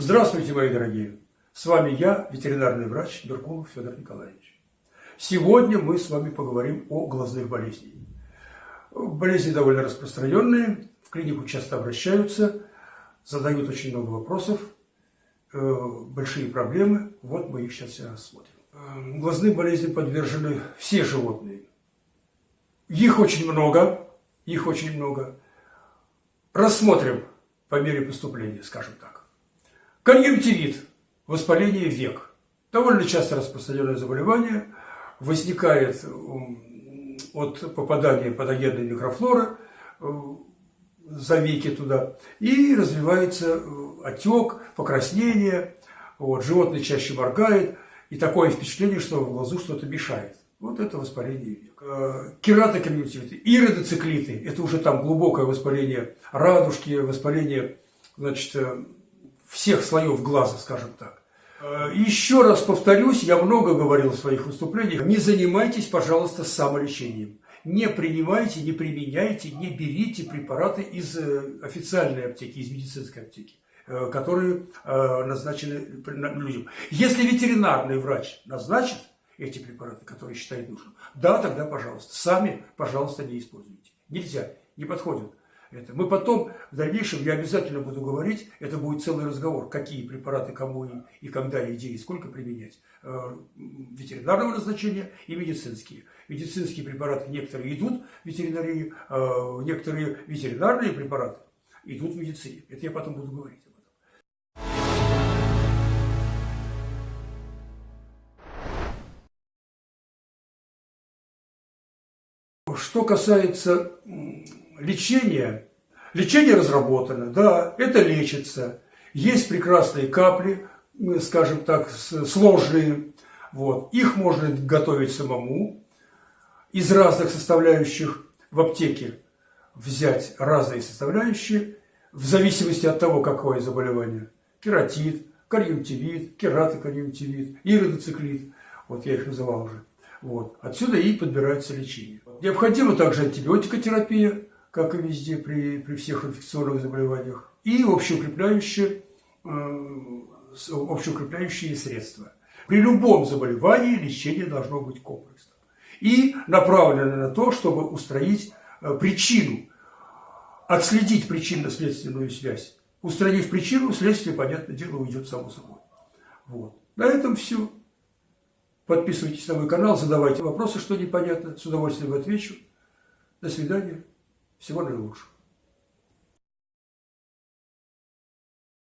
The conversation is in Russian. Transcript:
Здравствуйте, мои дорогие! С вами я, ветеринарный врач Меркулов Федор Николаевич. Сегодня мы с вами поговорим о глазных болезнях. Болезни довольно распространенные, в клинику часто обращаются, задают очень много вопросов, э, большие проблемы. Вот мы их сейчас все рассмотрим. Э, глазным болезням подвержены все животные. Их очень много, их очень много. Рассмотрим по мере поступления, скажем так. Конъюнктивит, воспаление век. Довольно часто распространенное заболевание возникает от попадания патогенной микрофлоры э, за веки туда, и развивается э, отек, покраснение, вот, животное чаще моргает, и такое впечатление, что в глазу что-то мешает. Вот это воспаление век. Э, кератоконъюнктивиты, иродоциклиты – это уже там глубокое воспаление радужки, воспаление значит, всех слоев глаза, скажем так. Э, еще раз повторюсь, я много говорил в своих выступлениях, не занимайтесь, пожалуйста, самолечением. Не принимайте, не применяйте, не берите препараты из официальной аптеки, из медицинской аптеки которые назначены людям. Если ветеринарный врач назначит, эти препараты, которые считает нужным. Да, тогда, пожалуйста, сами, пожалуйста, не используйте. Нельзя, не подходит. Это. Мы потом, в дальнейшем, я обязательно буду говорить, это будет целый разговор, какие препараты кому и, и когда, и где, и сколько применять. Э, ветеринарного назначения и медицинские. Медицинские препараты некоторые идут в ветеринарии, э, некоторые ветеринарные препараты идут в медицине. Это я потом буду говорить. Что касается лечения, лечение разработано, да, это лечится. Есть прекрасные капли, скажем так, сложные. Вот. Их можно готовить самому из разных составляющих в аптеке взять разные составляющие в зависимости от того, какое заболевание. Кератит, конъюнктивит, кератоконъюнктивит, иродоциклит. Вот я их называл уже. Вот. Отсюда и подбирается лечение. Необходима также антибиотикотерапия, как и везде при, при всех инфекционных заболеваниях, и общеукрепляющие, э, общеукрепляющие средства. При любом заболевании лечение должно быть комплексным и направлено на то, чтобы устранить э, причину, отследить причинно-следственную связь. Устранив причину, следствие, понятное дело, уйдет само собой. Вот. На этом все. Подписывайтесь на мой канал, задавайте вопросы, что непонятно. С удовольствием отвечу. До свидания. Всего наилучшего.